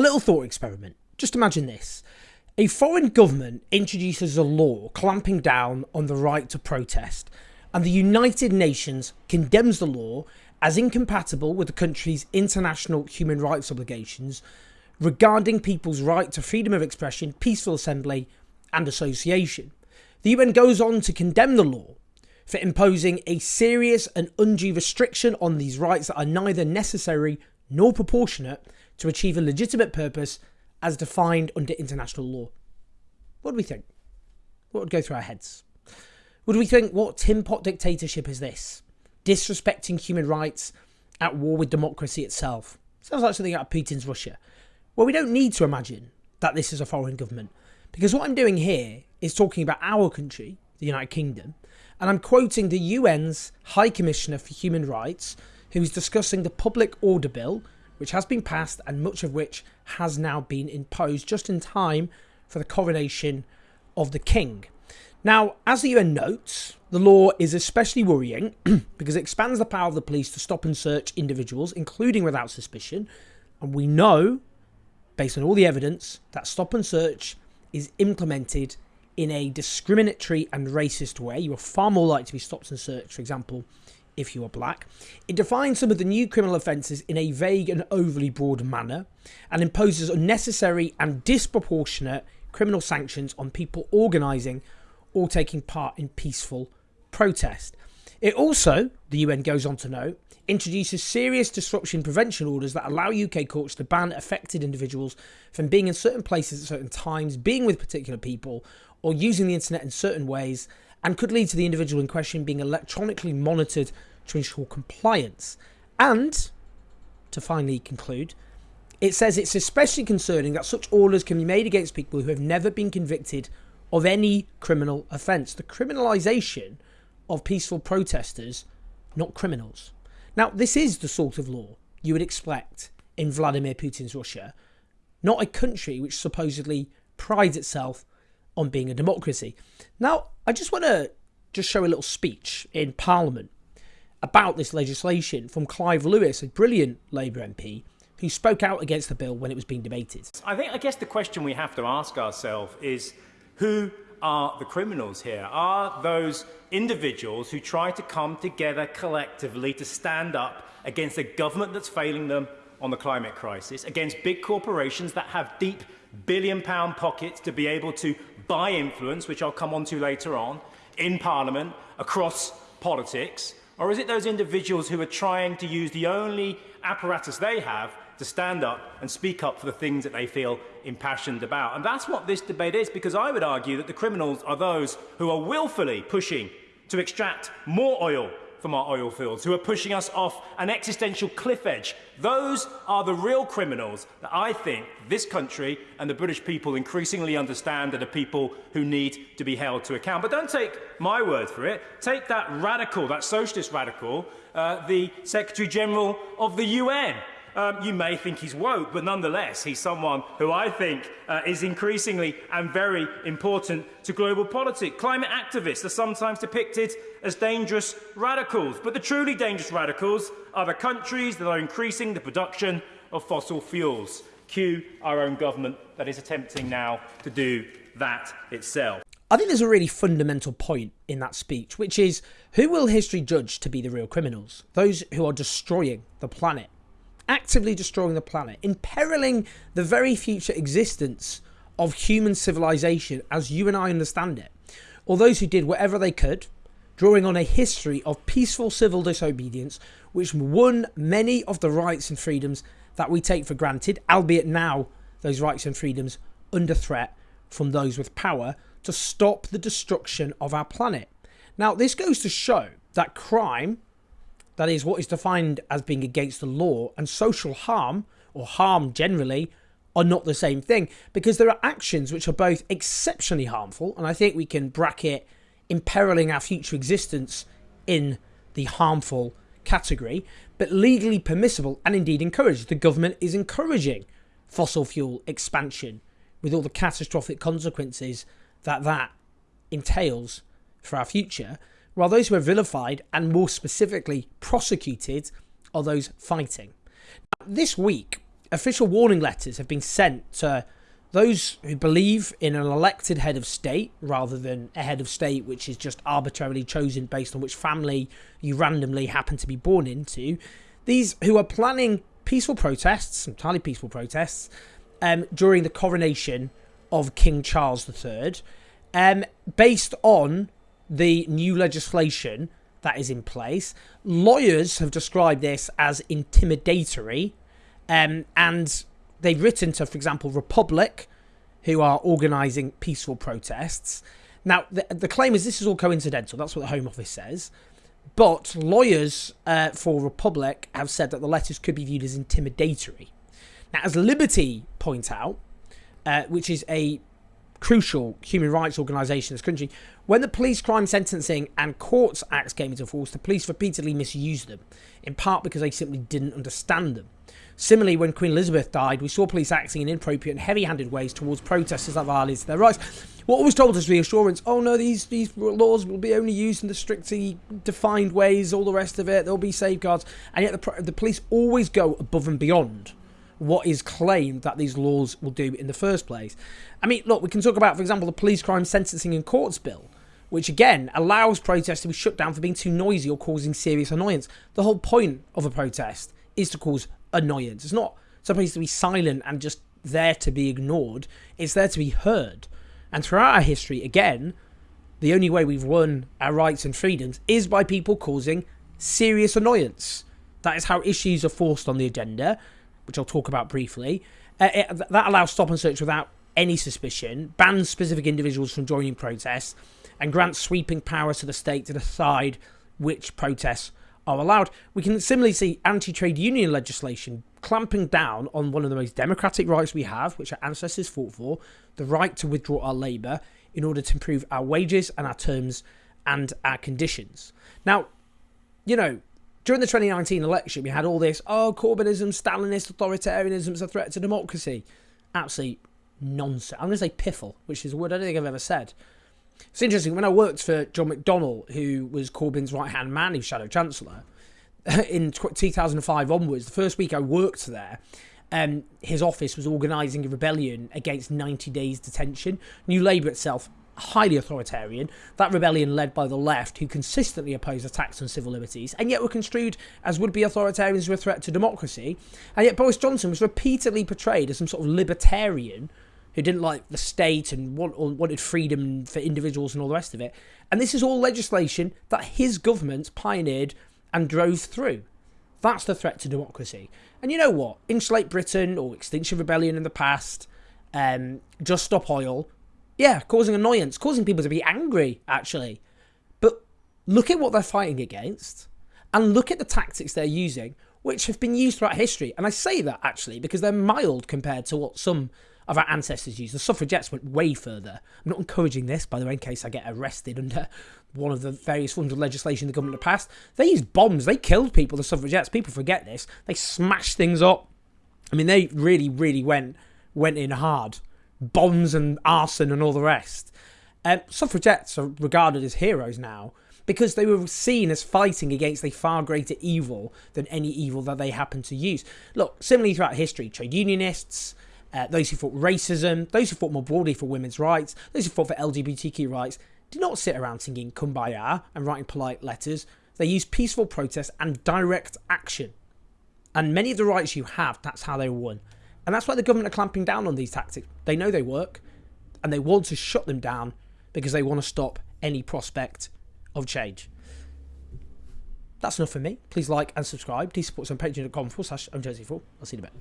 A little thought experiment. Just imagine this. A foreign government introduces a law clamping down on the right to protest, and the United Nations condemns the law as incompatible with the country's international human rights obligations regarding people's right to freedom of expression, peaceful assembly, and association. The UN goes on to condemn the law for imposing a serious and undue restriction on these rights that are neither necessary nor proportionate to achieve a legitimate purpose as defined under international law. What do we think? What would go through our heads? Would we think, what tin pot dictatorship is this? Disrespecting human rights, at war with democracy itself. Sounds like something out of Putin's Russia. Well, we don't need to imagine that this is a foreign government, because what I'm doing here is talking about our country, the United Kingdom, and I'm quoting the UN's High Commissioner for Human Rights, who is discussing the Public Order Bill, which has been passed and much of which has now been imposed just in time for the coronation of the King. Now, as the UN notes, the law is especially worrying because it expands the power of the police to stop and search individuals, including without suspicion. And we know, based on all the evidence, that stop and search is implemented in a discriminatory and racist way. You are far more likely to be stopped and searched, for example, if you are black. It defines some of the new criminal offences in a vague and overly broad manner and imposes unnecessary and disproportionate criminal sanctions on people organising or taking part in peaceful protest. It also, the UN goes on to note, introduces serious disruption prevention orders that allow UK courts to ban affected individuals from being in certain places at certain times, being with particular people, or using the internet in certain ways and could lead to the individual in question being electronically monitored to ensure compliance. And, to finally conclude, it says it's especially concerning that such orders can be made against people who have never been convicted of any criminal offence. The criminalisation of peaceful protesters, not criminals. Now, this is the sort of law you would expect in Vladimir Putin's Russia, not a country which supposedly prides itself on being a democracy. Now, I just want to just show a little speech in Parliament about this legislation from Clive Lewis, a brilliant Labour MP, who spoke out against the bill when it was being debated. I think, I guess the question we have to ask ourselves is who are the criminals here? Are those individuals who try to come together collectively to stand up against a government that's failing them on the climate crisis, against big corporations that have deep billion pound pockets to be able to buy influence, which I'll come on to later on, in Parliament, across politics? Or is it those individuals who are trying to use the only apparatus they have to stand up and speak up for the things that they feel impassioned about? And that's what this debate is, because I would argue that the criminals are those who are willfully pushing to extract more oil from our oil fields, who are pushing us off an existential cliff edge. Those are the real criminals that I think this country and the British people increasingly understand are the people who need to be held to account. But don't take my word for it. Take that radical, that socialist radical, uh, the Secretary General of the UN. Um, you may think he's woke, but nonetheless, he's someone who I think uh, is increasingly and very important to global politics. Climate activists are sometimes depicted as dangerous radicals, but the truly dangerous radicals are the countries that are increasing the production of fossil fuels. Cue our own government that is attempting now to do that itself. I think there's a really fundamental point in that speech, which is who will history judge to be the real criminals? Those who are destroying the planet actively destroying the planet, imperiling the very future existence of human civilization as you and I understand it, or those who did whatever they could, drawing on a history of peaceful civil disobedience, which won many of the rights and freedoms that we take for granted, albeit now those rights and freedoms under threat from those with power to stop the destruction of our planet. Now, this goes to show that crime that is what is defined as being against the law, and social harm, or harm generally, are not the same thing because there are actions which are both exceptionally harmful, and I think we can bracket imperiling our future existence in the harmful category, but legally permissible and indeed encouraged. The government is encouraging fossil fuel expansion with all the catastrophic consequences that that entails for our future while those who are vilified and more specifically prosecuted are those fighting. Now, this week, official warning letters have been sent to those who believe in an elected head of state rather than a head of state which is just arbitrarily chosen based on which family you randomly happen to be born into. These who are planning peaceful protests, entirely peaceful protests, um, during the coronation of King Charles III, um, based on the new legislation that is in place. Lawyers have described this as intimidatory, um, and they've written to, for example, Republic, who are organising peaceful protests. Now, the, the claim is this is all coincidental. That's what the Home Office says. But lawyers uh, for Republic have said that the letters could be viewed as intimidatory. Now, as Liberty point out, uh, which is a crucial human rights organisation in this country, when the Police Crime Sentencing and Courts Acts came into force, the police repeatedly misused them, in part because they simply didn't understand them. Similarly, when Queen Elizabeth died, we saw police acting in inappropriate and heavy-handed ways towards protesters that violated their rights. What was told as reassurance, oh no, these, these laws will be only used in the strictly defined ways, all the rest of it, there'll be safeguards. And yet the, the police always go above and beyond what is claimed that these laws will do in the first place. I mean, look, we can talk about, for example, the Police Crime Sentencing and Courts Bill, which again allows protests to be shut down for being too noisy or causing serious annoyance. The whole point of a protest is to cause annoyance. It's not supposed to be silent and just there to be ignored, it's there to be heard. And throughout our history, again, the only way we've won our rights and freedoms is by people causing serious annoyance. That is how issues are forced on the agenda, which I'll talk about briefly. Uh, it, that allows stop and search without any suspicion, bans specific individuals from joining protests, and grants sweeping powers to the state to decide which protests are allowed. We can similarly see anti trade union legislation clamping down on one of the most democratic rights we have, which our ancestors fought for the right to withdraw our labour in order to improve our wages and our terms and our conditions. Now, you know, during the 2019 election, we had all this, oh, Corbynism, Stalinist authoritarianism is a threat to democracy. Absolutely nonsense. I'm going to say piffle, which is a word I don't think I've ever said. It's interesting, when I worked for John McDonnell, who was Corbyn's right hand man, was Shadow Chancellor, in 2005 onwards, the first week I worked there, um, his office was organising a rebellion against 90 days detention. New Labour itself, highly authoritarian. That rebellion led by the left, who consistently opposed attacks on civil liberties, and yet were construed as would be authoritarians who were a threat to democracy. And yet Boris Johnson was repeatedly portrayed as some sort of libertarian who didn't like the state and wanted freedom for individuals and all the rest of it. And this is all legislation that his government pioneered and drove through. That's the threat to democracy. And you know what? Insulate Britain or Extinction Rebellion in the past, um, Just Stop Oil, yeah, causing annoyance, causing people to be angry, actually. But look at what they're fighting against and look at the tactics they're using, which have been used throughout history. And I say that actually because they're mild compared to what some of our ancestors used. The suffragettes went way further. I'm not encouraging this, by the way, in case I get arrested under one of the various forms of legislation the government passed. They used bombs. They killed people, the suffragettes. People forget this. They smashed things up. I mean, they really, really went went in hard. Bombs and arson and all the rest. Um, suffragettes are regarded as heroes now because they were seen as fighting against a far greater evil than any evil that they happened to use. Look, similarly throughout history, trade unionists, uh, those who fought racism, those who fought more broadly for women's rights, those who fought for LGBTQ rights, did not sit around singing kumbaya and writing polite letters. They used peaceful protest and direct action. And many of the rights you have, that's how they won. And that's why the government are clamping down on these tactics. They know they work and they want to shut them down because they want to stop any prospect of change. That's enough for me. Please like and subscribe. Please support us on patreon.com forward slash I'll see you in a bit.